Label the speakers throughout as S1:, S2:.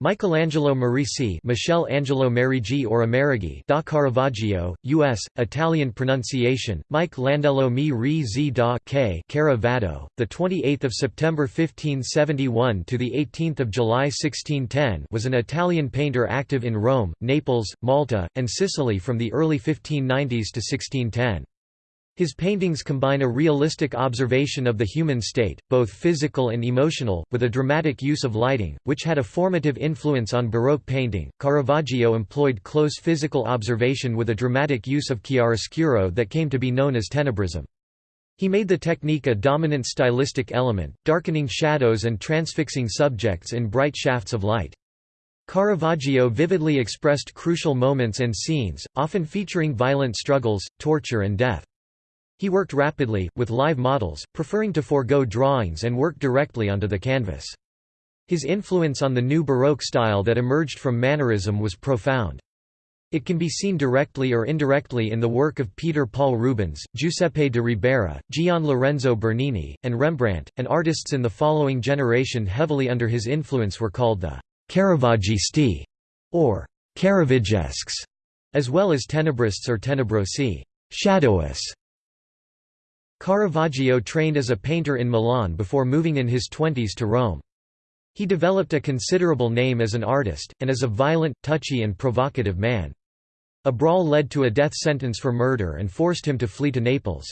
S1: Michelangelo Merisi Michel Angelo Merigi or Amerigi da Caravaggio, U.S., Italian pronunciation, Mike Landello mi ri zi da K Caravado, 28 September 1571 – to 18 July 1610 was an Italian painter active in Rome, Naples, Malta, and Sicily from the early 1590s to 1610. His paintings combine a realistic observation of the human state, both physical and emotional, with a dramatic use of lighting, which had a formative influence on Baroque painting. Caravaggio employed close physical observation with a dramatic use of chiaroscuro that came to be known as tenebrism. He made the technique a dominant stylistic element, darkening shadows and transfixing subjects in bright shafts of light. Caravaggio vividly expressed crucial moments and scenes, often featuring violent struggles, torture and death. He worked rapidly, with live models, preferring to forego drawings and work directly onto the canvas. His influence on the new Baroque style that emerged from Mannerism was profound. It can be seen directly or indirectly in the work of Peter Paul Rubens, Giuseppe de Ribera, Gian Lorenzo Bernini, and Rembrandt, and artists in the following generation heavily under his influence were called the Caravaggisti, or Caravaggesques, as well as Tenebrists or Tenebrosi, shadowous. Caravaggio trained as a painter in Milan before moving in his twenties to Rome. He developed a considerable name as an artist, and as a violent, touchy and provocative man. A brawl led to a death sentence for murder and forced him to flee to Naples.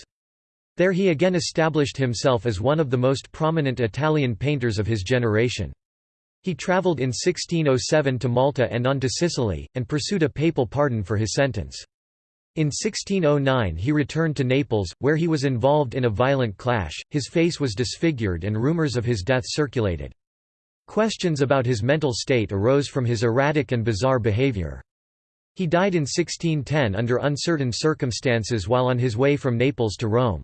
S1: There he again established himself as one of the most prominent Italian painters of his generation. He travelled in 1607 to Malta and on to Sicily, and pursued a papal pardon for his sentence. In 1609 he returned to Naples, where he was involved in a violent clash, his face was disfigured and rumors of his death circulated. Questions about his mental state arose from his erratic and bizarre behavior. He died in 1610 under uncertain circumstances while on his way from Naples to Rome.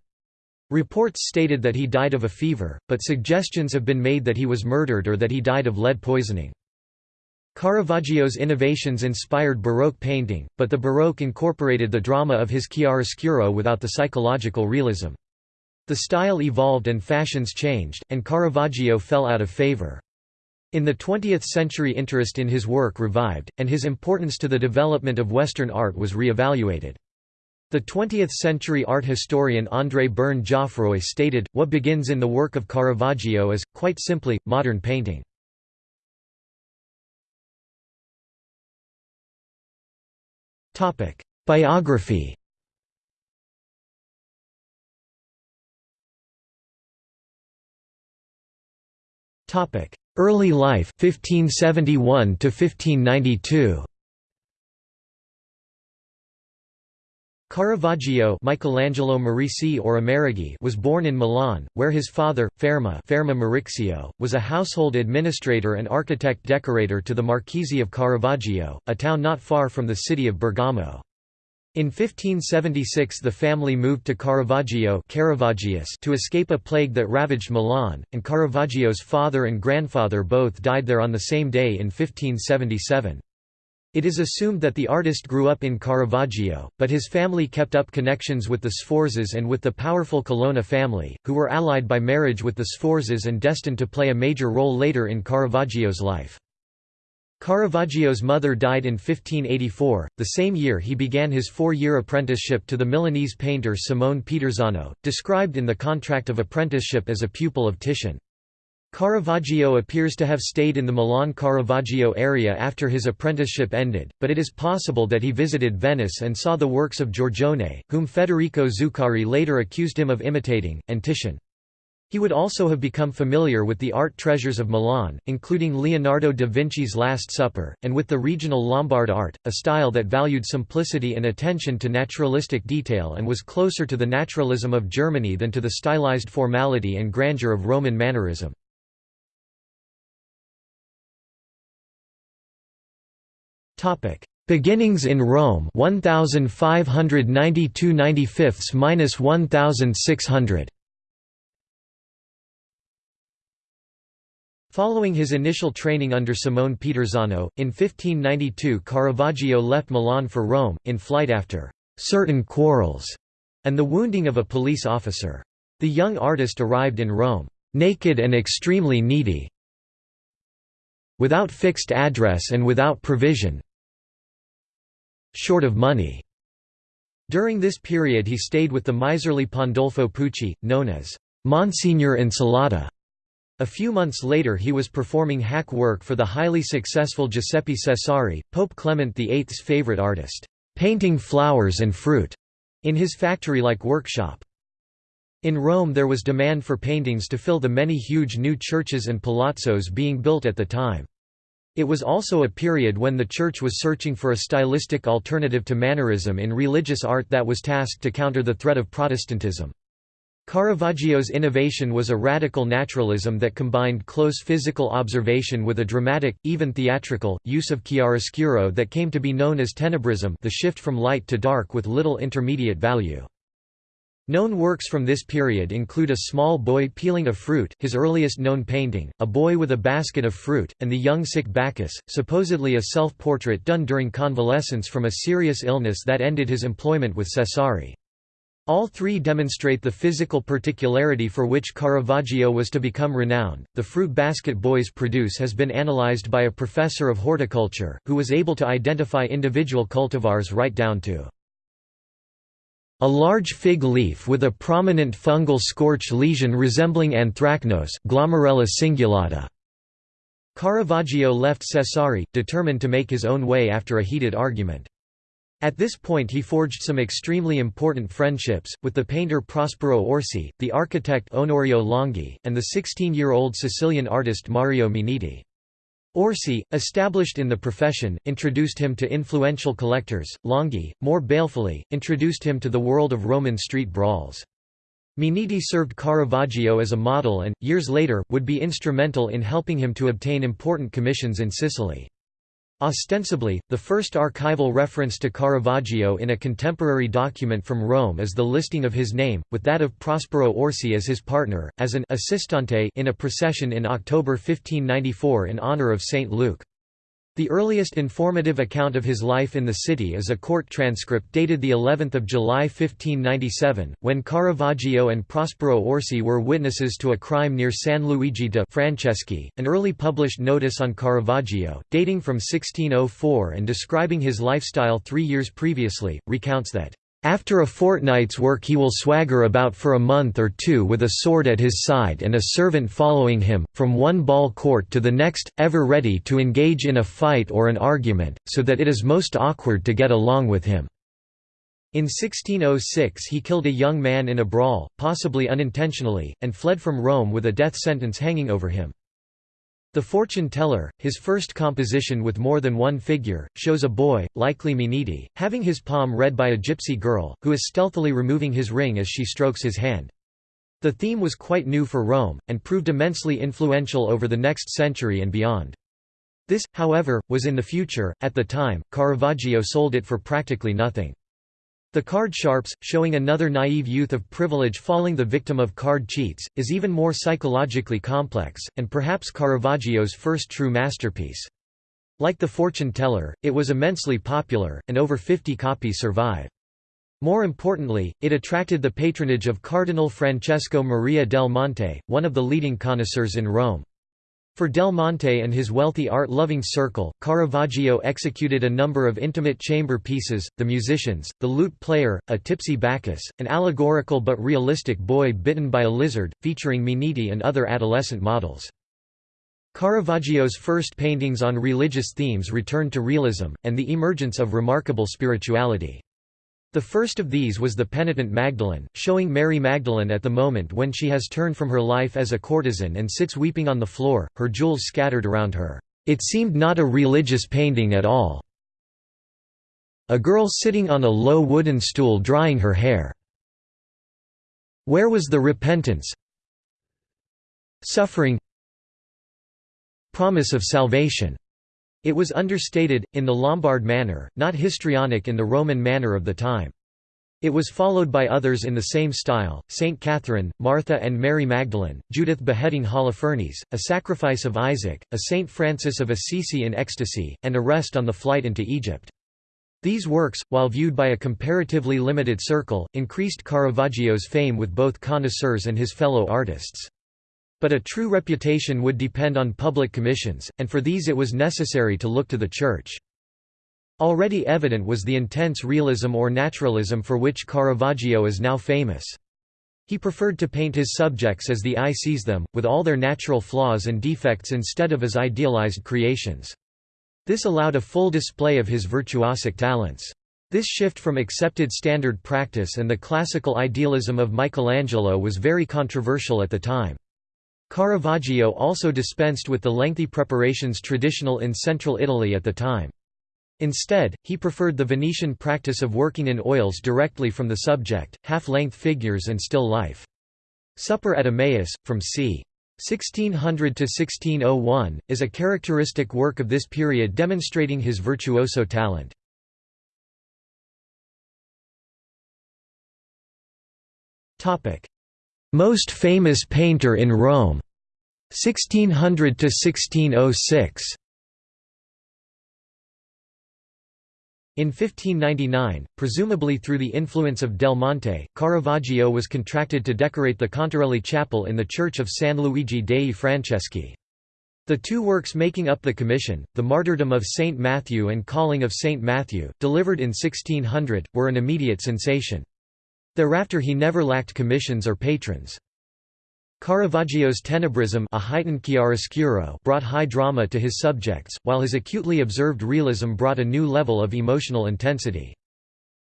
S1: Reports stated that he died of a fever, but suggestions have been made that he was murdered or that he died of lead poisoning. Caravaggio's innovations inspired Baroque painting, but the Baroque incorporated the drama of his chiaroscuro without the psychological realism. The style evolved and fashions changed, and Caravaggio fell out of favor. In the 20th century interest in his work revived, and his importance to the development of Western art was re-evaluated. The 20th-century art historian André Berne Joffroy stated, what begins in the work of Caravaggio is, quite simply, modern painting. Biography. Early life 1571 to 1592 Caravaggio Michelangelo Merisi or Amerigi was born in Milan, where his father, Ferma, Ferma Merixio, was a household administrator and architect-decorator to the Marchese of Caravaggio, a town not far from the city of Bergamo. In 1576 the family moved to Caravaggio to escape a plague that ravaged Milan, and Caravaggio's father and grandfather both died there on the same day in 1577. It is assumed that the artist grew up in Caravaggio, but his family kept up connections with the Sforzas and with the powerful Colonna family, who were allied by marriage with the Sforzas and destined to play a major role later in Caravaggio's life. Caravaggio's mother died in 1584, the same year he began his four-year apprenticeship to the Milanese painter Simone Peterzano, described in the contract of apprenticeship as a pupil of Titian. Caravaggio appears to have stayed in the Milan-Caravaggio area after his apprenticeship ended, but it is possible that he visited Venice and saw the works of Giorgione, whom Federico Zuccari later accused him of imitating, and Titian. He would also have become familiar with the art treasures of Milan, including Leonardo da Vinci's Last Supper, and with the regional Lombard art, a style that valued simplicity and attention to naturalistic detail and was closer to the naturalism of Germany than to the stylized formality and grandeur of Roman Mannerism. Beginnings in Rome 1592 95 minus 1600 Following his initial training under Simone Peterzano, in 1592 Caravaggio left Milan for Rome, in flight after «certain quarrels» and the wounding of a police officer. The young artist arrived in Rome «naked and extremely needy», without fixed address and without provision short of money. During this period he stayed with the miserly Pandolfo Pucci, known as Monsignor Insalata. A few months later he was performing hack work for the highly successful Giuseppe Cesari, Pope Clement VIII's favorite artist, painting flowers and fruit, in his factory-like workshop. In Rome there was demand for paintings to fill the many huge new churches and palazzos being built at the time. It was also a period when the Church was searching for a stylistic alternative to Mannerism in religious art that was tasked to counter the threat of Protestantism. Caravaggio's innovation was a radical naturalism that combined close physical observation with a dramatic, even theatrical, use of chiaroscuro that came to be known as tenebrism the shift from light to dark with little intermediate value. Known works from this period include A Small Boy Peeling a Fruit his earliest known painting, A Boy with a Basket of Fruit, and The Young Sick Bacchus, supposedly a self-portrait done during convalescence from a serious illness that ended his employment with Cesari. All three demonstrate the physical particularity for which Caravaggio was to become renowned. The fruit basket boys produce has been analyzed by a professor of horticulture, who was able to identify individual cultivars right down to a large fig leaf with a prominent fungal scorch lesion resembling anthracnose Glomerella cingulata. Caravaggio left Cesari, determined to make his own way after a heated argument. At this point he forged some extremely important friendships, with the painter Prospero Orsi, the architect Onorio Longhi, and the 16-year-old Sicilian artist Mario Minniti. Orsi, established in the profession, introduced him to influential collectors. Longhi, more balefully, introduced him to the world of Roman street brawls. Minniti served Caravaggio as a model and, years later, would be instrumental in helping him to obtain important commissions in Sicily. Ostensibly, the first archival reference to Caravaggio in a contemporary document from Rome is the listing of his name, with that of Prospero Orsi as his partner, as an assistante in a procession in October 1594 in honor of Saint Luke. The earliest informative account of his life in the city is a court transcript dated the 11th of July 1597, when Caravaggio and Prospero Orsi were witnesses to a crime near San Luigi de Francesi. An early published notice on Caravaggio, dating from 1604 and describing his lifestyle 3 years previously, recounts that after a fortnight's work he will swagger about for a month or two with a sword at his side and a servant following him, from one ball court to the next, ever ready to engage in a fight or an argument, so that it is most awkward to get along with him." In 1606 he killed a young man in a brawl, possibly unintentionally, and fled from Rome with a death sentence hanging over him. The Fortune Teller, his first composition with more than one figure, shows a boy, likely Minniti, having his palm read by a gypsy girl, who is stealthily removing his ring as she strokes his hand. The theme was quite new for Rome, and proved immensely influential over the next century and beyond. This, however, was in the future, at the time, Caravaggio sold it for practically nothing. The card sharps, showing another naive youth of privilege falling the victim of card cheats, is even more psychologically complex, and perhaps Caravaggio's first true masterpiece. Like The Fortune Teller, it was immensely popular, and over 50 copies survive. More importantly, it attracted the patronage of Cardinal Francesco Maria del Monte, one of the leading connoisseurs in Rome. For Del Monte and his wealthy art-loving circle, Caravaggio executed a number of intimate chamber pieces, The Musicians, The Lute Player, A Tipsy Bacchus, an allegorical but realistic boy bitten by a lizard, featuring Minniti and other adolescent models. Caravaggio's first paintings on religious themes returned to realism, and the emergence of remarkable spirituality. The first of these was the penitent Magdalene, showing Mary Magdalene at the moment when she has turned from her life as a courtesan and sits weeping on the floor, her jewels scattered around her. It seemed not a religious painting at all. A girl sitting on a low wooden stool drying her hair. Where was the repentance? Suffering Promise of salvation it was understated, in the Lombard manner, not histrionic in the Roman manner of the time. It was followed by others in the same style, Saint Catherine, Martha and Mary Magdalene, Judith beheading Holofernes, a sacrifice of Isaac, a Saint Francis of Assisi in ecstasy, and a rest on the flight into Egypt. These works, while viewed by a comparatively limited circle, increased Caravaggio's fame with both connoisseurs and his fellow artists. But a true reputation would depend on public commissions, and for these it was necessary to look to the Church. Already evident was the intense realism or naturalism for which Caravaggio is now famous. He preferred to paint his subjects as the eye sees them, with all their natural flaws and defects instead of as idealized creations. This allowed a full display of his virtuosic talents. This shift from accepted standard practice and the classical idealism of Michelangelo was very controversial at the time. Caravaggio also dispensed with the lengthy preparations traditional in central Italy at the time. Instead, he preferred the Venetian practice of working in oils directly from the subject, half-length figures and still life. Supper at Emmaus, from c. 1600 to 1601, is a characteristic work of this period demonstrating his virtuoso talent. Most famous painter in Rome 1600 to 1606 In 1599, presumably through the influence of Del Monte, Caravaggio was contracted to decorate the Contarelli chapel in the church of San Luigi dei Francesi. The two works making up the commission, the Martyrdom of Saint Matthew and Calling of Saint Matthew, delivered in 1600, were an immediate sensation. Thereafter he never lacked commissions or patrons. Caravaggio's tenebrism a heightened chiaroscuro brought high drama to his subjects, while his acutely observed realism brought a new level of emotional intensity.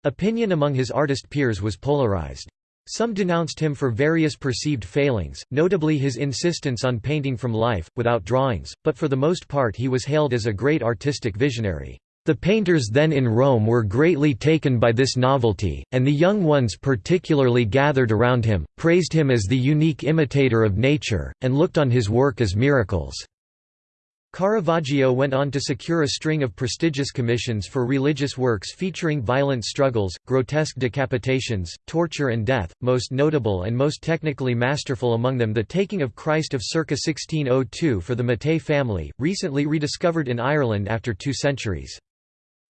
S1: Opinion among his artist peers was polarized. Some denounced him for various perceived failings, notably his insistence on painting from life, without drawings, but for the most part he was hailed as a great artistic visionary. The painters then in Rome were greatly taken by this novelty, and the young ones particularly gathered around him, praised him as the unique imitator of nature, and looked on his work as miracles. Caravaggio went on to secure a string of prestigious commissions for religious works featuring violent struggles, grotesque decapitations, torture and death, most notable and most technically masterful among them the Taking of Christ of circa 1602 for the Mattei family, recently rediscovered in Ireland after two centuries.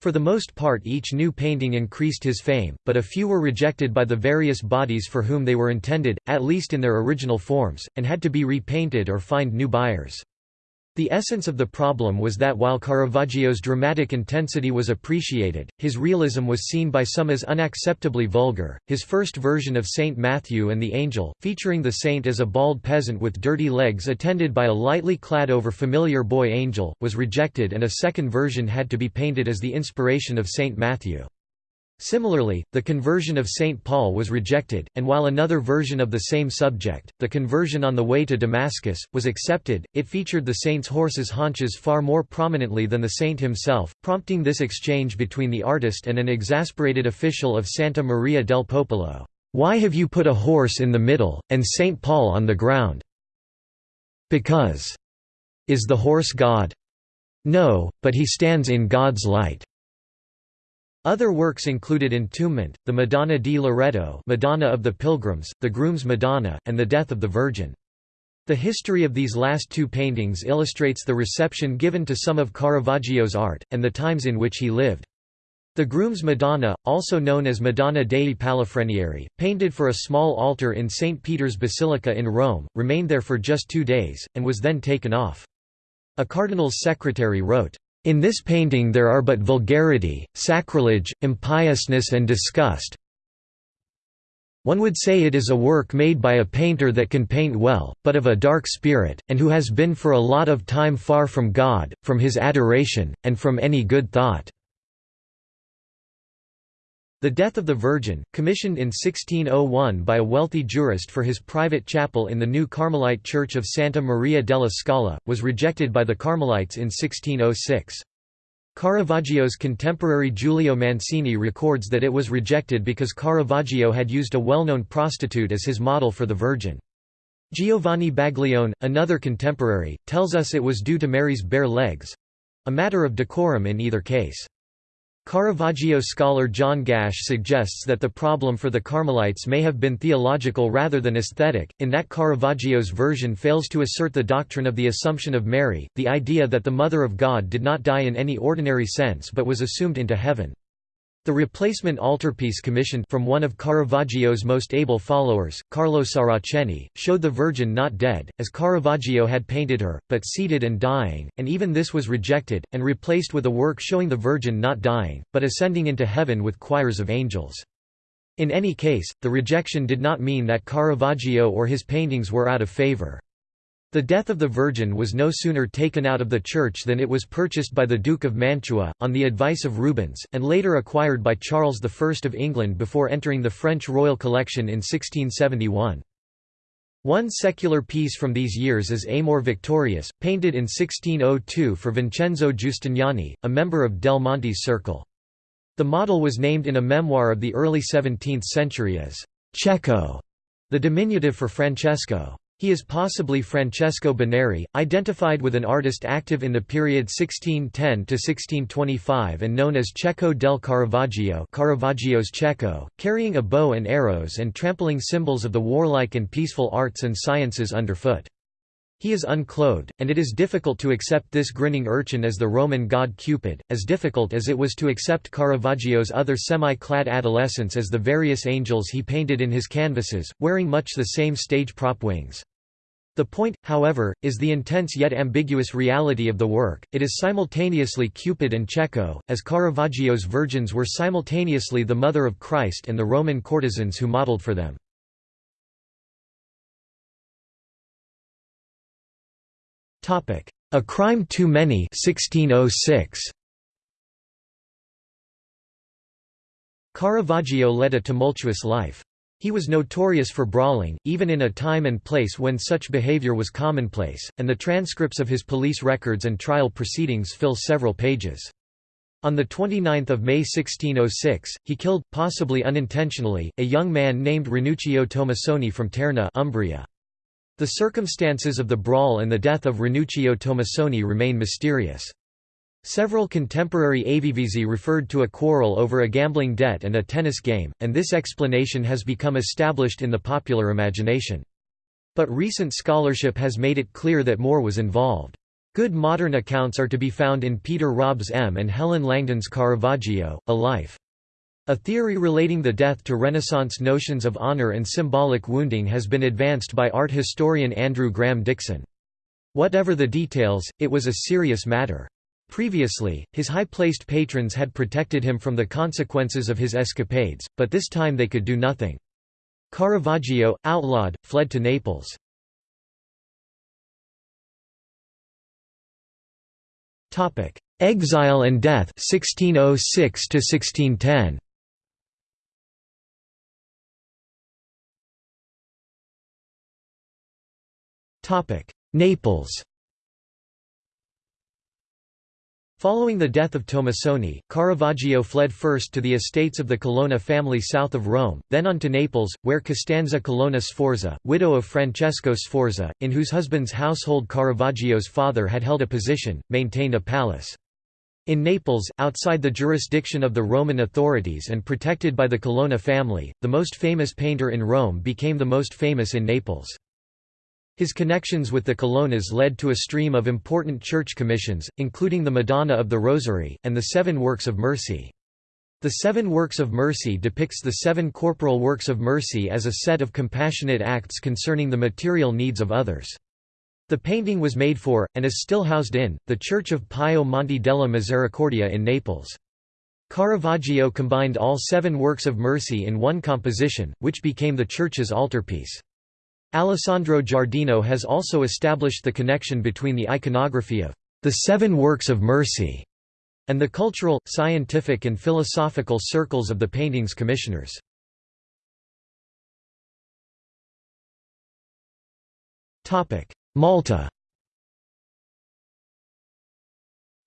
S1: For the most part each new painting increased his fame, but a few were rejected by the various bodies for whom they were intended, at least in their original forms, and had to be repainted or find new buyers. The essence of the problem was that while Caravaggio's dramatic intensity was appreciated, his realism was seen by some as unacceptably vulgar. His first version of Saint Matthew and the Angel, featuring the saint as a bald peasant with dirty legs attended by a lightly clad over familiar boy angel, was rejected and a second version had to be painted as the inspiration of Saint Matthew. Similarly, the conversion of St. Paul was rejected, and while another version of the same subject, the conversion on the way to Damascus, was accepted, it featured the saint's horse's haunches far more prominently than the saint himself, prompting this exchange between the artist and an exasperated official of Santa Maria del Popolo. Why have you put a horse in the middle, and St. Paul on the ground? Because. Is the horse God? No, but he stands in God's light. Other works included Entombment, the Madonna di Loreto Madonna of the Pilgrims, the Groom's Madonna, and the Death of the Virgin. The history of these last two paintings illustrates the reception given to some of Caravaggio's art, and the times in which he lived. The Groom's Madonna, also known as Madonna dei Palafrenieri, painted for a small altar in St. Peter's Basilica in Rome, remained there for just two days, and was then taken off. A cardinal's secretary wrote, in this painting there are but vulgarity, sacrilege, impiousness and disgust. One would say it is a work made by a painter that can paint well, but of a dark spirit, and who has been for a lot of time far from God, from his adoration, and from any good thought. The Death of the Virgin, commissioned in 1601 by a wealthy jurist for his private chapel in the new Carmelite church of Santa Maria della Scala, was rejected by the Carmelites in 1606. Caravaggio's contemporary Giulio Mancini records that it was rejected because Caravaggio had used a well-known prostitute as his model for the Virgin. Giovanni Baglione, another contemporary, tells us it was due to Mary's bare legs—a matter of decorum in either case. Caravaggio scholar John Gash suggests that the problem for the Carmelites may have been theological rather than aesthetic, in that Caravaggio's version fails to assert the doctrine of the Assumption of Mary, the idea that the Mother of God did not die in any ordinary sense but was assumed into heaven. The replacement altarpiece commissioned from one of Caravaggio's most able followers, Carlo Saraceni, showed the Virgin not dead, as Caravaggio had painted her, but seated and dying, and even this was rejected, and replaced with a work showing the Virgin not dying, but ascending into heaven with choirs of angels. In any case, the rejection did not mean that Caravaggio or his paintings were out of favor. The death of the Virgin was no sooner taken out of the church than it was purchased by the Duke of Mantua, on the advice of Rubens, and later acquired by Charles I of England before entering the French royal collection in 1671. One secular piece from these years is Amor Victorious, painted in 1602 for Vincenzo Giustiniani, a member of Del Monte's circle. The model was named in a memoir of the early 17th century as Cecco, the diminutive for Francesco. He is possibly Francesco Boneri, identified with an artist active in the period 1610–1625 and known as Cecco del Caravaggio Caravaggio's Cecco, carrying a bow and arrows and trampling symbols of the warlike and peaceful arts and sciences underfoot. He is unclothed, and it is difficult to accept this grinning urchin as the Roman god Cupid, as difficult as it was to accept Caravaggio's other semi-clad adolescents as the various angels he painted in his canvases, wearing much the same stage prop wings. The point, however, is the intense yet ambiguous reality of the work, it is simultaneously Cupid and Cecco, as Caravaggio's virgins were simultaneously the mother of Christ and the Roman courtesans who modelled for them. A Crime Too Many 1606. Caravaggio led a tumultuous life. He was notorious for brawling, even in a time and place when such behavior was commonplace, and the transcripts of his police records and trial proceedings fill several pages. On 29 May 1606, he killed, possibly unintentionally, a young man named Ranuccio Tomassoni from Terni Umbria. The circumstances of the brawl and the death of Ranuccio Tomassoni remain mysterious. Several contemporary avvisi referred to a quarrel over a gambling debt and a tennis game, and this explanation has become established in the popular imagination. But recent scholarship has made it clear that more was involved. Good modern accounts are to be found in Peter Robb's M and Helen Langdon's Caravaggio, A Life. A theory relating the death to Renaissance notions of honor and symbolic wounding has been advanced by art historian Andrew Graham Dixon. Whatever the details, it was a serious matter. Previously, his high-placed patrons had protected him from the consequences of his escapades, but this time they could do nothing. Caravaggio, outlawed, fled to Naples. Exile and death 1606 1610. Naples Following the death of Tomassoni, Caravaggio fled first to the estates of the Colonna family south of Rome, then on to Naples, where Costanza Colonna Sforza, widow of Francesco Sforza, in whose husband's household Caravaggio's father had held a position, maintained a palace. In Naples, outside the jurisdiction of the Roman authorities and protected by the Colonna family, the most famous painter in Rome became the most famous in Naples. His connections with the Colonnas led to a stream of important church commissions, including the Madonna of the Rosary, and the Seven Works of Mercy. The Seven Works of Mercy depicts the seven corporal works of mercy as a set of compassionate acts concerning the material needs of others. The painting was made for, and is still housed in, the Church of Pio Monte della Misericordia in Naples. Caravaggio combined all seven works of mercy in one composition, which became the church's altarpiece. Alessandro Giardino has also established the connection between the iconography of the Seven Works of Mercy and the cultural, scientific and philosophical circles of the painting's commissioners. Malta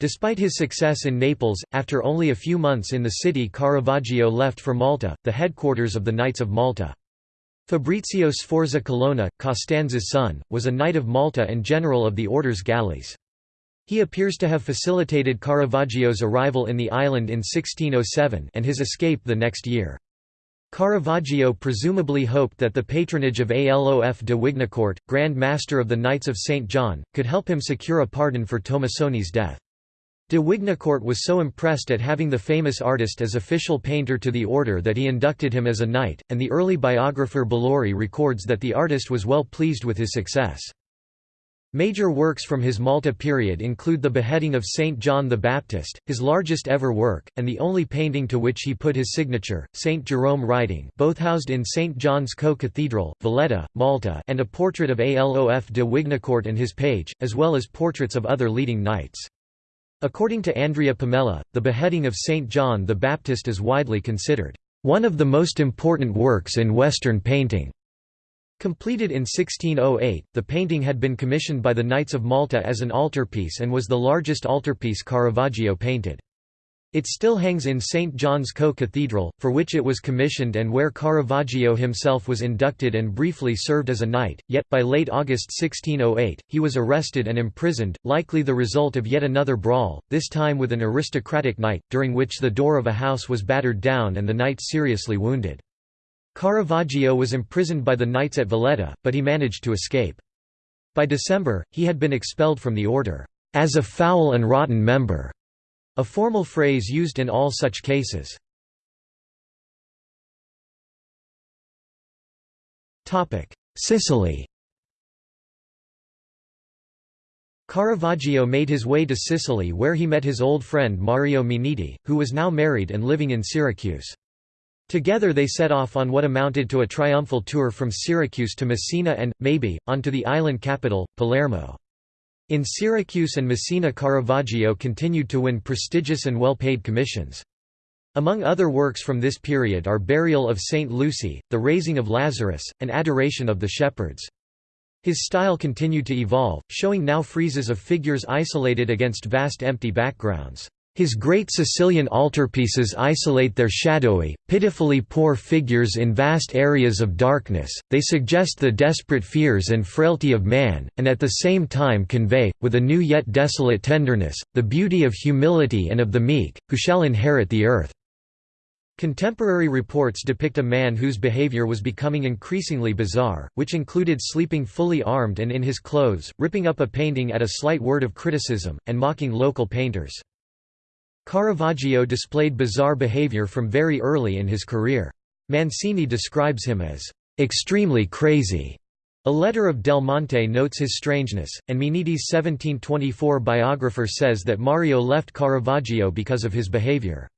S1: Despite his success in Naples, after only a few months in the city Caravaggio left for Malta, the headquarters of the Knights of Malta. Fabrizio Sforza Colonna, Costanza's son, was a Knight of Malta and general of the order's galleys. He appears to have facilitated Caravaggio's arrival in the island in 1607 and his escape the next year. Caravaggio presumably hoped that the patronage of Alof de Wignacourt, Grand Master of the Knights of St. John, could help him secure a pardon for Tomassoni's death. De Wignacourt was so impressed at having the famous artist as official painter to the order that he inducted him as a knight, and the early biographer Bellori records that the artist was well pleased with his success. Major works from his Malta period include the beheading of Saint John the Baptist, his largest ever work, and the only painting to which he put his signature, Saint Jerome writing both housed in St. John's Co-Cathedral, Valletta, Malta and a portrait of Alof de Wignacourt and his page, as well as portraits of other leading knights. According to Andrea Pomella, the beheading of Saint John the Baptist is widely considered one of the most important works in Western painting. Completed in 1608, the painting had been commissioned by the Knights of Malta as an altarpiece and was the largest altarpiece Caravaggio painted. It still hangs in St. John's Co-Cathedral, for which it was commissioned and where Caravaggio himself was inducted and briefly served as a knight, yet, by late August 1608, he was arrested and imprisoned, likely the result of yet another brawl, this time with an aristocratic knight, during which the door of a house was battered down and the knight seriously wounded. Caravaggio was imprisoned by the knights at Valletta, but he managed to escape. By December, he had been expelled from the order, as a foul and rotten member. A formal phrase used in all such cases. Sicily Caravaggio made his way to Sicily where he met his old friend Mario Minniti, who was now married and living in Syracuse. Together they set off on what amounted to a triumphal tour from Syracuse to Messina and, maybe, onto the island capital, Palermo. In Syracuse and Messina Caravaggio continued to win prestigious and well-paid commissions. Among other works from this period are Burial of Saint Lucy, The Raising of Lazarus, and Adoration of the Shepherds. His style continued to evolve, showing now friezes of figures isolated against vast empty backgrounds. His great Sicilian altarpieces isolate their shadowy, pitifully poor figures in vast areas of darkness, they suggest the desperate fears and frailty of man, and at the same time convey, with a new yet desolate tenderness, the beauty of humility and of the meek, who shall inherit the earth. Contemporary reports depict a man whose behavior was becoming increasingly bizarre, which included sleeping fully armed and in his clothes, ripping up a painting at a slight word of criticism, and mocking local painters. Caravaggio displayed bizarre behavior from very early in his career. Mancini describes him as extremely crazy. A letter of Del Monte notes his strangeness, and Minniti's 1724 biographer says that Mario left Caravaggio because of his behavior.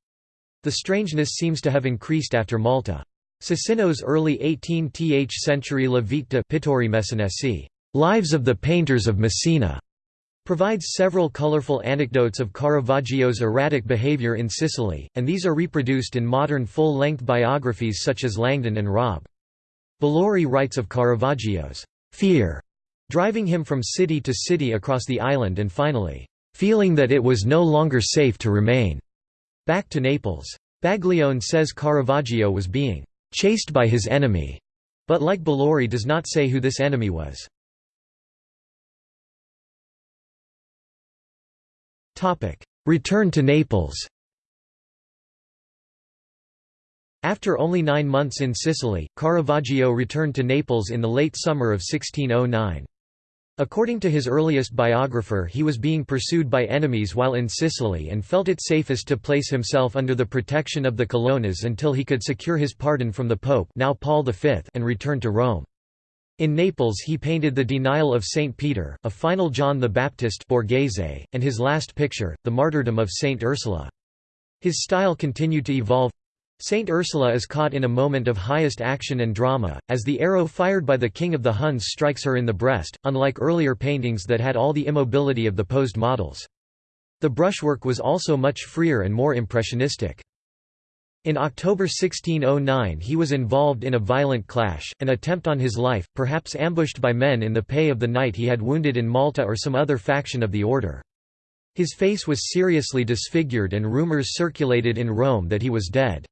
S1: The strangeness seems to have increased after Malta. Cicino's early 18th century La Vita Pittori Messinesi, Lives of the Painters of Messina, provides several colorful anecdotes of Caravaggio's erratic behavior in Sicily, and these are reproduced in modern full-length biographies such as Langdon and Robb. Bellori writes of Caravaggio's fear, driving him from city to city across the island and finally, feeling that it was no longer safe to remain, back to Naples. Baglione says Caravaggio was being chased by his enemy, but like Bellori does not say who this enemy was. Return to Naples After only nine months in Sicily, Caravaggio returned to Naples in the late summer of 1609. According to his earliest biographer he was being pursued by enemies while in Sicily and felt it safest to place himself under the protection of the Colonnas until he could secure his pardon from the Pope now Paul V and return to Rome. In Naples he painted The Denial of St. Peter, a final John the Baptist Borghese, and his last picture, The Martyrdom of St. Ursula. His style continued to evolve. Saint Ursula is caught in a moment of highest action and drama, as the arrow fired by the king of the Huns strikes her in the breast, unlike earlier paintings that had all the immobility of the posed models. The brushwork was also much freer and more impressionistic. In October 1609 he was involved in a violent clash, an attempt on his life, perhaps ambushed by men in the pay of the knight he had wounded in Malta or some other faction of the order. His face was seriously disfigured and rumors circulated in Rome that he was dead.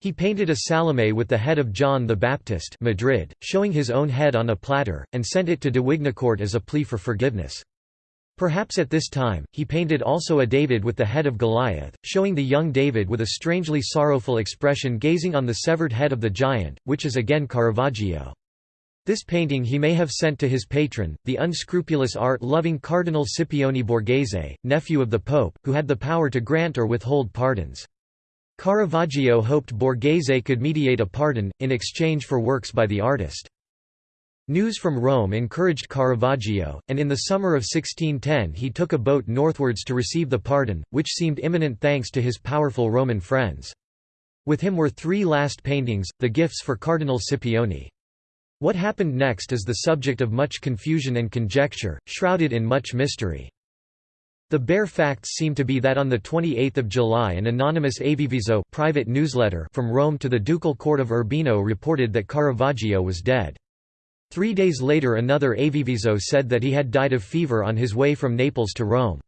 S1: He painted a Salome with the head of John the Baptist Madrid, showing his own head on a platter, and sent it to de Wignacourt as a plea for forgiveness. Perhaps at this time, he painted also a David with the head of Goliath, showing the young David with a strangely sorrowful expression gazing on the severed head of the giant, which is again Caravaggio. This painting he may have sent to his patron, the unscrupulous art-loving Cardinal Scipione Borghese, nephew of the Pope, who had the power to grant or withhold pardons. Caravaggio hoped Borghese could mediate a pardon, in exchange for works by the artist. News from Rome encouraged Caravaggio, and in the summer of 1610 he took a boat northwards to receive the pardon, which seemed imminent thanks to his powerful Roman friends. With him were three last paintings, the gifts for Cardinal Scipione. What happened next is the subject of much confusion and conjecture, shrouded in much mystery. The bare facts seem to be that on 28 July an anonymous Avviso private newsletter from Rome to the ducal court of Urbino reported that Caravaggio was dead. Three days later another Avviso said that he had died of fever on his way from Naples to Rome.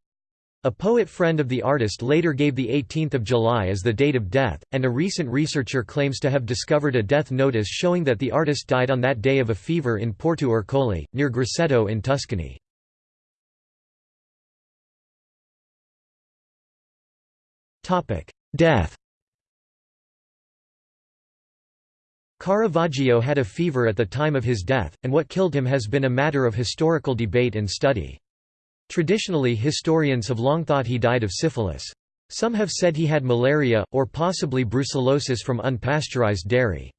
S1: A poet friend of the artist later gave the 18th of July as the date of death, and a recent researcher claims to have discovered a death notice showing that the artist died on that day of a fever in Porto Ercole, near Grosseto in Tuscany. Death Caravaggio had a fever at the time of his death, and what killed him has been a matter of historical debate and study. Traditionally historians have long thought he died of syphilis. Some have said he had malaria, or possibly brucellosis from unpasteurized dairy.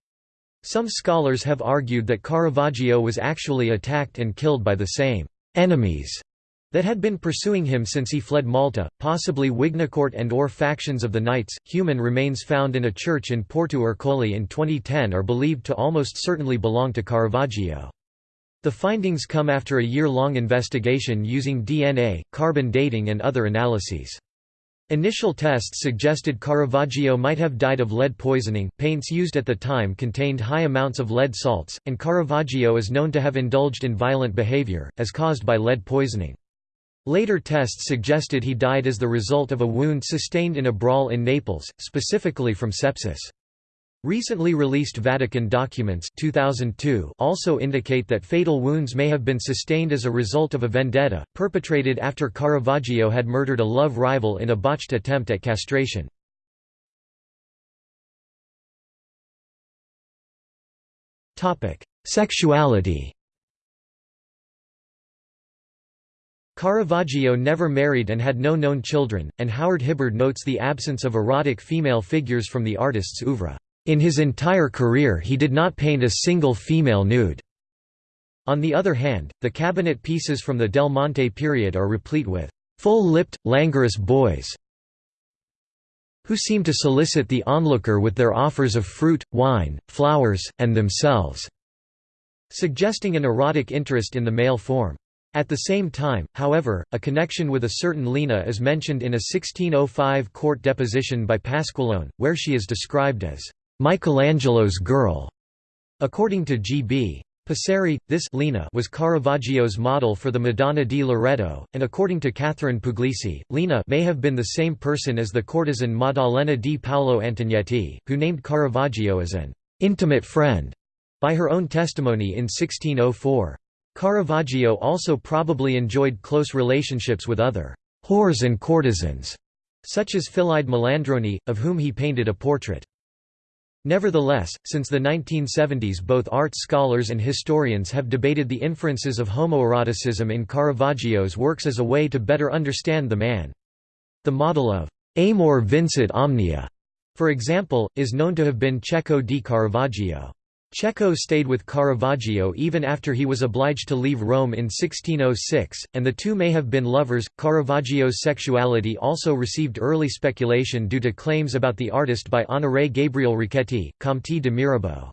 S1: Some scholars have argued that Caravaggio was actually attacked and killed by the same «enemies» that had been pursuing him since he fled Malta, possibly Wignacourt and or factions of the Knights. Human remains found in a church in Porto Ercole in 2010 are believed to almost certainly belong to Caravaggio. The findings come after a year-long investigation using DNA, carbon dating and other analyses. Initial tests suggested Caravaggio might have died of lead poisoning. Paints used at the time contained high amounts of lead salts, and Caravaggio is known to have indulged in violent behavior, as caused by lead poisoning. Later tests suggested he died as the result of a wound sustained in a brawl in Naples, specifically from sepsis. Recently released Vatican documents 2002 also indicate that fatal wounds may have been sustained as a result of a vendetta, perpetrated after Caravaggio had murdered a love rival in a botched attempt at castration. Sexuality Caravaggio never married and had no known children, and Howard Hibbard notes the absence of erotic female figures from the artist's oeuvre. In his entire career he did not paint a single female nude. On the other hand, the cabinet pieces from the Del Monte period are replete with full-lipped, languorous boys who seem to solicit the onlooker with their offers of fruit, wine, flowers, and themselves", suggesting an erotic interest in the male form. At the same time, however, a connection with a certain Lena is mentioned in a 1605 court deposition by Pasqualone, where she is described as Michelangelo's Girl. According to G.B. Passeri, this Lena was Caravaggio's model for the Madonna di Loreto, and according to Catherine Puglisi, Lena may have been the same person as the courtesan Maddalena di Paolo Antonietti, who named Caravaggio as an «intimate friend» by her own testimony in 1604. Caravaggio also probably enjoyed close relationships with other «whores and courtesans», such as Fillide Melandroni, of whom he painted a portrait. Nevertheless, since the 1970s both art scholars and historians have debated the inferences of homoeroticism in Caravaggio's works as a way to better understand the man. The model of «amor vincit omnia», for example, is known to have been Cecco di Caravaggio. Cecco stayed with Caravaggio even after he was obliged to leave Rome in 1606, and the two may have been lovers. Caravaggio's sexuality also received early speculation due to claims about the artist by Honoré Gabriel Riquetti, Comte de Mirabeau.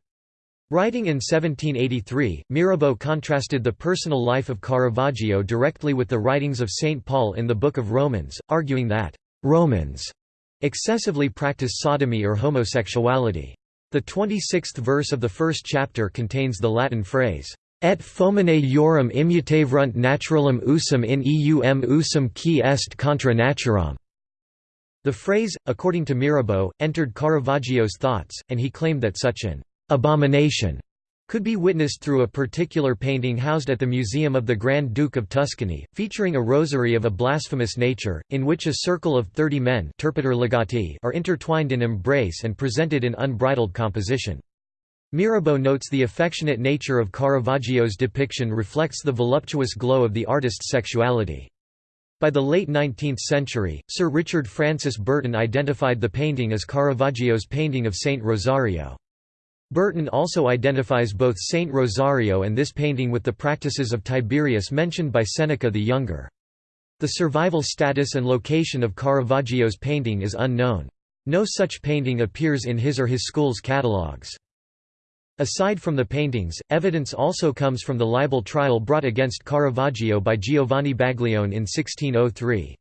S1: Writing in 1783, Mirabeau contrasted the personal life of Caravaggio directly with the writings of St. Paul in the Book of Romans, arguing that Romans excessively practice sodomy or homosexuality. The 26th verse of the first chapter contains the Latin phrase, Et fomine iorum immutavrunt naturalem usum in eum usum qui est contra naturam. The phrase, according to Mirabeau, entered Caravaggio's thoughts, and he claimed that such an abomination could be witnessed through a particular painting housed at the Museum of the Grand Duke of Tuscany, featuring a rosary of a blasphemous nature, in which a circle of thirty men are intertwined in embrace and presented in unbridled composition. Mirabeau notes the affectionate nature of Caravaggio's depiction reflects the voluptuous glow of the artist's sexuality. By the late 19th century, Sir Richard Francis Burton identified the painting as Caravaggio's painting of Saint Rosario. Burton also identifies both Saint Rosario and this painting with the practices of Tiberius mentioned by Seneca the Younger. The survival status and location of Caravaggio's painting is unknown. No such painting appears in his or his school's catalogues. Aside from the paintings, evidence also comes from the libel trial brought against Caravaggio by Giovanni Baglione in 1603.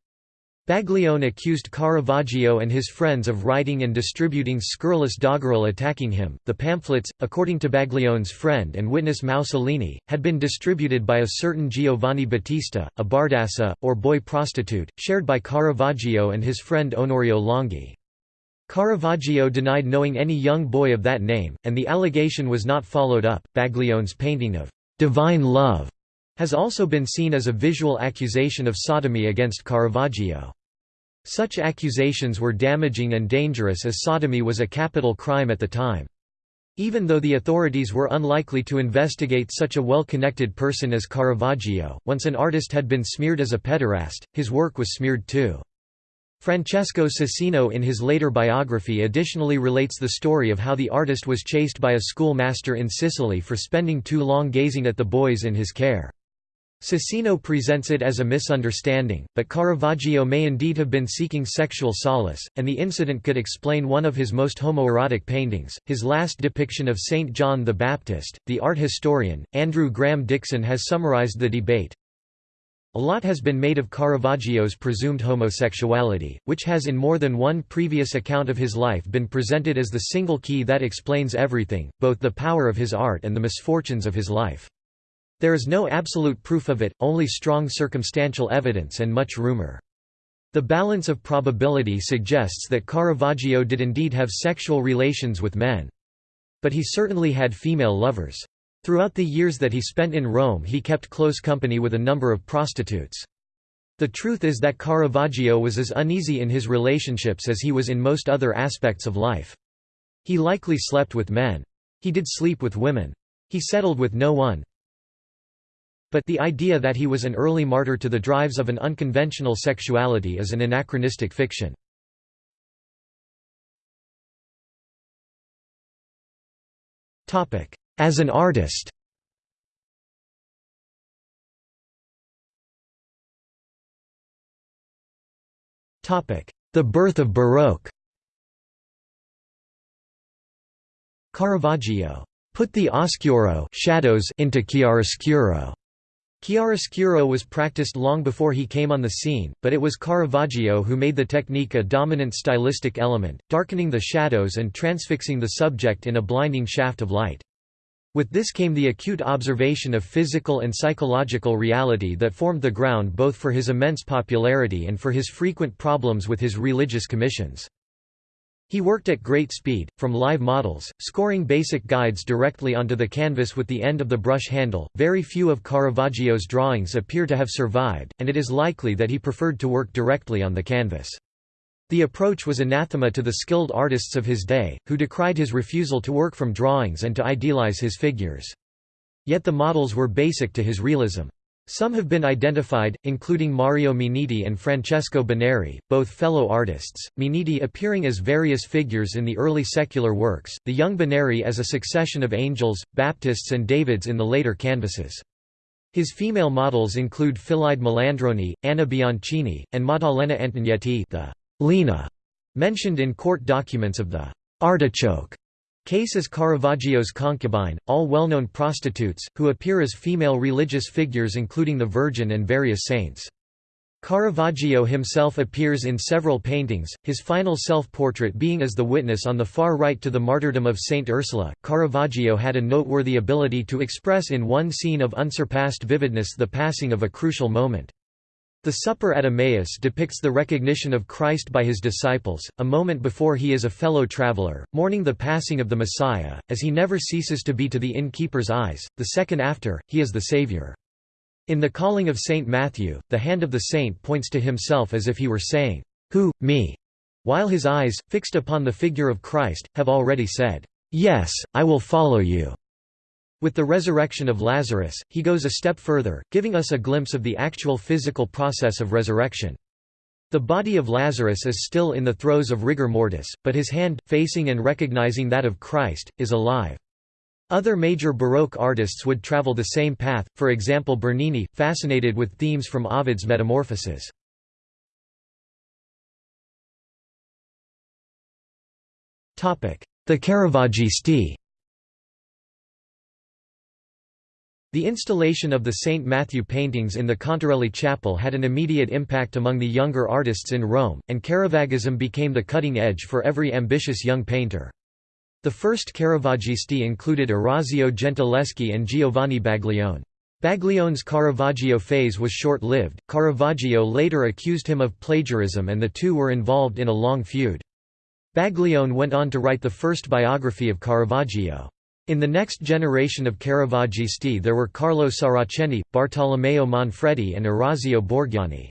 S1: Baglione accused Caravaggio and his friends of writing and distributing scurrilous doggerel attacking him. The pamphlets, according to Baglione's friend and witness Mao Salini, had been distributed by a certain Giovanni Battista, a bardassa, or boy prostitute, shared by Caravaggio and his friend Onorio Longhi. Caravaggio denied knowing any young boy of that name, and the allegation was not followed up. Baglione's painting of divine love has also been seen as a visual accusation of sodomy against Caravaggio. Such accusations were damaging and dangerous as sodomy was a capital crime at the time. Even though the authorities were unlikely to investigate such a well-connected person as Caravaggio, once an artist had been smeared as a pederast, his work was smeared too. Francesco Cecchino in his later biography additionally relates the story of how the artist was chased by a schoolmaster in Sicily for spending too long gazing at the boys in his care. Cecchino presents it as a misunderstanding, but Caravaggio may indeed have been seeking sexual solace, and the incident could explain one of his most homoerotic paintings, his last depiction of Saint John the Baptist. The art historian, Andrew Graham Dixon has summarized the debate, a lot has been made of Caravaggio's presumed homosexuality, which has in more than one previous account of his life been presented as the single key that explains everything, both the power of his art and the misfortunes of his life. There is no absolute proof of it, only strong circumstantial evidence and much rumor. The balance of probability suggests that Caravaggio did indeed have sexual relations with men. But he certainly had female lovers. Throughout the years that he spent in Rome he kept close company with a number of prostitutes. The truth is that Caravaggio was as uneasy in his relationships as he was in most other aspects of life. He likely slept with men. He did sleep with women. He settled with no one. But the idea that he was an early martyr to the drives of an unconventional sexuality is an anachronistic fiction. As an artist The birth of Baroque Caravaggio put the oscuro shadows into chiaroscuro. Chiaroscuro was practiced long before he came on the scene, but it was Caravaggio who made the technique a dominant stylistic element, darkening the shadows and transfixing the subject in a blinding shaft of light. With this came the acute observation of physical and psychological reality that formed the ground both for his immense popularity and for his frequent problems with his religious commissions. He worked at great speed, from live models, scoring basic guides directly onto the canvas with the end of the brush handle. Very few of Caravaggio's drawings appear to have survived, and it is likely that he preferred to work directly on the canvas. The approach was anathema to the skilled artists of his day, who decried his refusal to work from drawings and to idealize his figures. Yet the models were basic to his realism. Some have been identified, including Mario Minniti and Francesco Boneri, both fellow artists, Minniti appearing as various figures in the early secular works, the young Boneri as a succession of angels, Baptists and Davids in the later canvases. His female models include Fillide Melandroni, Anna Bianchini, and Maddalena Antognetti the Lena, mentioned in court documents of the artichoke case as Caravaggio's concubine, all well-known prostitutes, who appear as female religious figures including the Virgin and various saints. Caravaggio himself appears in several paintings, his final self-portrait being as the witness on the far right to the martyrdom of Saint Ursula. Caravaggio had a noteworthy ability to express in one scene of unsurpassed vividness the passing of a crucial moment. The Supper at Emmaus depicts the recognition of Christ by his disciples, a moment before he is a fellow traveler, mourning the passing of the Messiah, as he never ceases to be to the innkeeper's eyes, the second after, he is the Savior. In the calling of Saint Matthew, the hand of the saint points to himself as if he were saying, Who, me? While his eyes, fixed upon the figure of Christ, have already said, "'Yes, I will follow you'". With the resurrection of Lazarus, he goes a step further, giving us a glimpse of the actual physical process of resurrection. The body of Lazarus is still in the throes of rigor mortis, but his hand, facing and recognizing that of Christ, is alive. Other major Baroque artists would travel the same path, for example Bernini, fascinated with themes from Ovid's Metamorphoses. The Caravaggisti The installation of the St. Matthew paintings in the Contarelli Chapel had an immediate impact among the younger artists in Rome, and Caravaggism became the cutting edge for every ambitious young painter. The first Caravaggisti included Orazio Gentileschi and Giovanni Baglione. Baglione's Caravaggio phase was short-lived, Caravaggio later accused him of plagiarism and the two were involved in a long feud. Baglione went on to write the first biography of Caravaggio. In the next generation of Caravaggisti there were Carlo Saraceni, Bartolomeo Manfredi and Orazio Borgianni.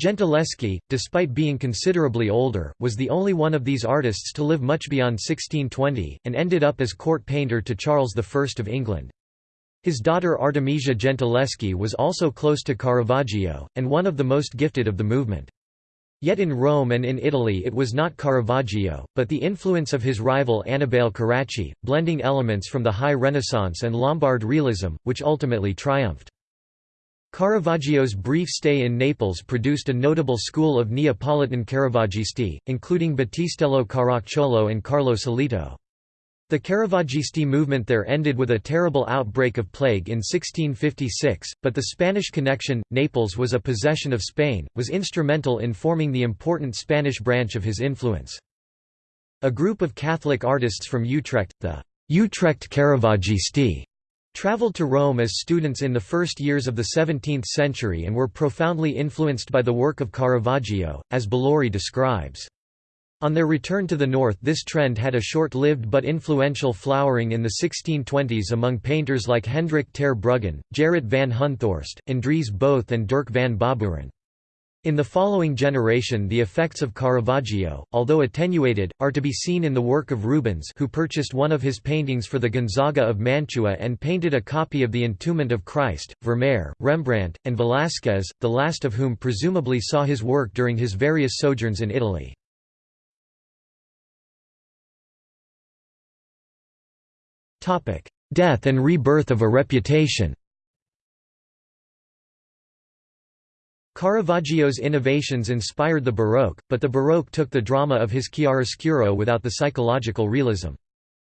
S1: Gentileschi, despite being considerably older, was the only one of these artists to live much beyond 1620, and ended up as court painter to Charles I of England. His daughter Artemisia Gentileschi was also close to Caravaggio, and one of the most gifted of the movement. Yet in Rome and in Italy it was not Caravaggio, but the influence of his rival Annibale Carracci, blending elements from the High Renaissance and Lombard realism, which ultimately triumphed. Caravaggio's brief stay in Naples produced a notable school of Neapolitan Caravaggisti, including Battistello Caracciolo and Carlo Sellitto. The Caravaggisti movement there ended with a terrible outbreak of plague in 1656, but the Spanish connection, Naples was a possession of Spain, was instrumental in forming the important Spanish branch of his influence. A group of Catholic artists from Utrecht, the Utrecht Caravaggisti, traveled to Rome as students in the first years of the 17th century and were profoundly influenced by the work of Caravaggio, as Bellori describes. On their return to the north this trend had a short-lived but influential flowering in the 1620s among painters like Hendrik ter Brugghen, Gerrit van Honthorst, Andries Both and Dirk van Baburen. In the following generation the effects of Caravaggio, although attenuated, are to be seen in the work of Rubens who purchased one of his paintings for the Gonzaga of Mantua and painted a copy of the Entombment of Christ, Vermeer, Rembrandt, and Velázquez, the last of whom presumably saw his work during his various sojourns in Italy. Death and rebirth of a reputation Caravaggio's innovations inspired the Baroque, but the Baroque took the drama of his chiaroscuro without the psychological realism.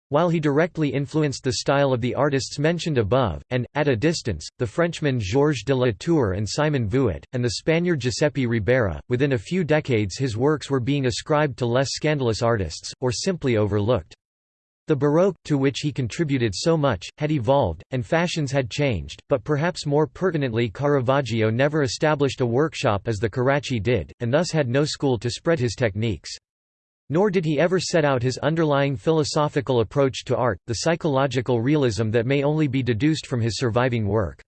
S1: While he directly influenced the style of the artists mentioned above, and, at a distance, the Frenchmen Georges de la Tour and Simon Vouet, and the Spaniard Giuseppe Ribera, within a few decades his works were being ascribed to less scandalous artists, or simply overlooked. The Baroque, to which he contributed so much, had evolved, and fashions had changed, but perhaps more pertinently Caravaggio never established a workshop as the Carracci did, and thus had no school to spread his techniques. Nor did he ever set out his underlying philosophical approach to art, the psychological realism that may only be deduced from his surviving work.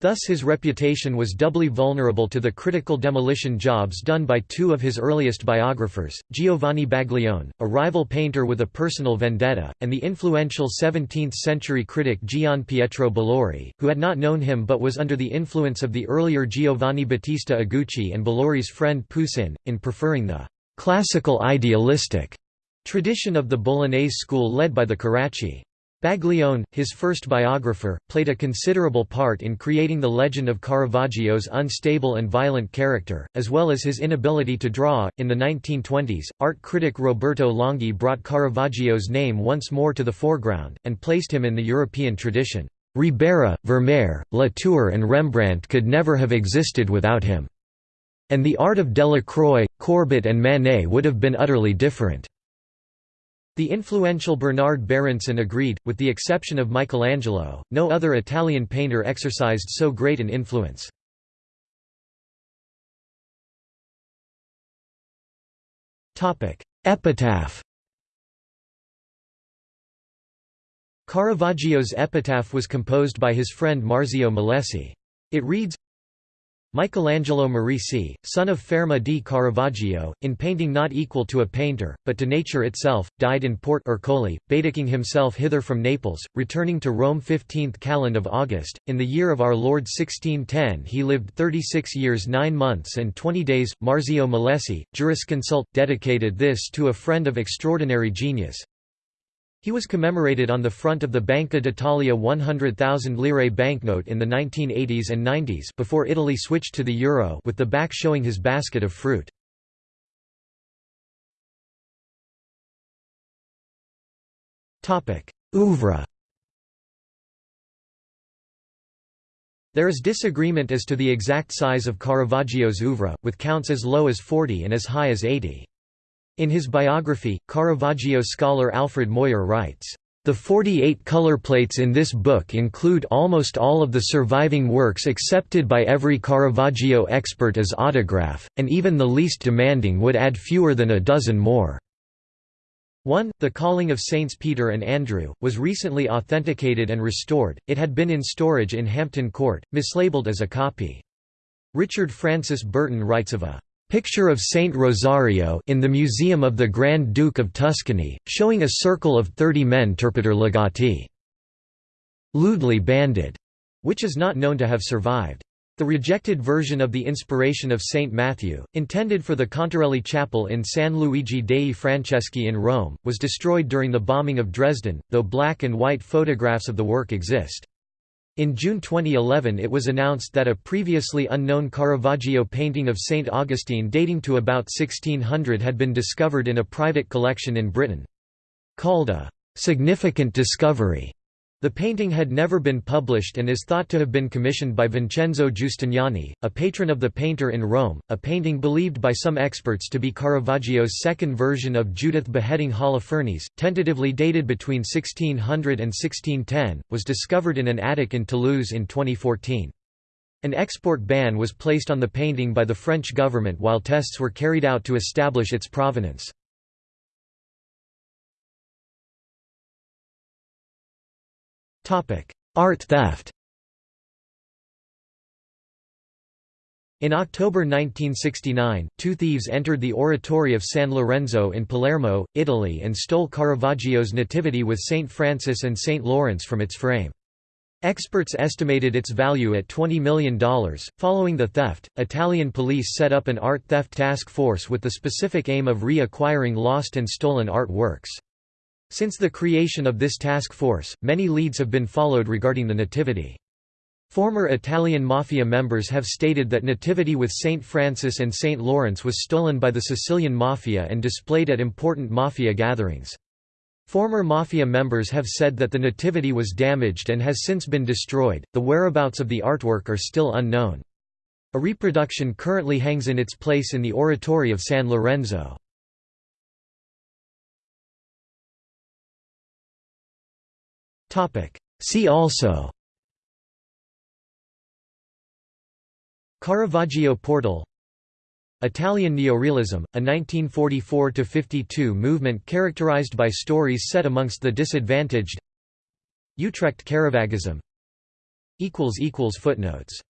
S1: Thus his reputation was doubly vulnerable to the critical demolition jobs done by two of his earliest biographers, Giovanni Baglione, a rival painter with a personal vendetta, and the influential 17th-century critic Gian Pietro Bellori, who had not known him but was under the influence of the earlier Giovanni Battista Agucci and Bellori's friend Poussin, in preferring the «classical idealistic» tradition of the Bolognese school led by the Carracci. Baglione, his first biographer, played a considerable part in creating the legend of Caravaggio's unstable and violent character, as well as his inability to draw. In the 1920s, art critic Roberto Longhi brought Caravaggio's name once more to the foreground, and placed him in the European tradition. Ribera, Vermeer, Latour, and Rembrandt could never have existed without him. And the art of Delacroix, Courbet, and Manet would have been utterly different. The influential Bernard Berenson agreed, with the exception of Michelangelo, no other Italian painter exercised so great an influence. Epitaph Caravaggio's epitaph was composed by his friend Marzio Milesi. It reads, Michelangelo Merisi, son of Fermo di Caravaggio, in painting not equal to a painter, but to nature itself, died in Port Ercole, Baedeking himself hither from Naples, returning to Rome 15th calend of August. In the year of our Lord 1610 he lived 36 years 9 months and 20 days. Marzio Milesi, jurisconsult, dedicated this to a friend of extraordinary genius, he was commemorated on the front of the Banca d'Italia 100,000 lire banknote in the 1980s and 90s before Italy switched to the euro with the back showing his basket of fruit. Oeuvre There is disagreement as to the exact size of Caravaggio's oeuvre, with counts as low as 40 and as high as 80. In his biography, Caravaggio scholar Alfred Moir writes, "...the 48 color plates in this book include almost all of the surviving works accepted by every Caravaggio expert as autograph, and even the least demanding would add fewer than a dozen more." 1. The Calling of Saints Peter and Andrew, was recently authenticated and restored, it had been in storage in Hampton Court, mislabeled as a copy. Richard Francis Burton writes of a Picture of Saint Rosario in the Museum of the Grand Duke of Tuscany, showing a circle of thirty men turpiter ligati. Lewdly banded, which is not known to have survived. The rejected version of the Inspiration of Saint Matthew, intended for the Contarelli Chapel in San Luigi dei Francesi in Rome, was destroyed during the bombing of Dresden, though black and white photographs of the work exist. In June 2011 it was announced that a previously unknown Caravaggio painting of St. Augustine dating to about 1600 had been discovered in a private collection in Britain. Called a «significant discovery», the painting had never been published and is thought to have been commissioned by Vincenzo Giustiniani, a patron of the painter in Rome. A painting believed by some experts to be Caravaggio's second version of Judith beheading Holofernes, tentatively dated between 1600 and 1610, was discovered in an attic in Toulouse in 2014. An export ban was placed on the painting by the French government while tests were carried out to establish its provenance. Art theft In October 1969, two thieves entered the Oratory of San Lorenzo in Palermo, Italy and stole Caravaggio's Nativity with Saint Francis and Saint Lawrence from its frame. Experts estimated its value at $20 million. Following the theft, Italian police set up an art theft task force with the specific aim of re-acquiring lost and stolen art works. Since the creation of this task force, many leads have been followed regarding the Nativity. Former Italian Mafia members have stated that Nativity with Saint Francis and Saint Lawrence was stolen by the Sicilian Mafia and displayed at important Mafia gatherings. Former Mafia members have said that the Nativity was damaged and has since been destroyed. The whereabouts of the artwork are still unknown. A reproduction currently hangs in its place in the Oratory of San Lorenzo. See also. Caravaggio portal. Italian neorealism, a 1944–52 movement characterized by stories set amongst the disadvantaged. Utrecht Caravaggism Footnotes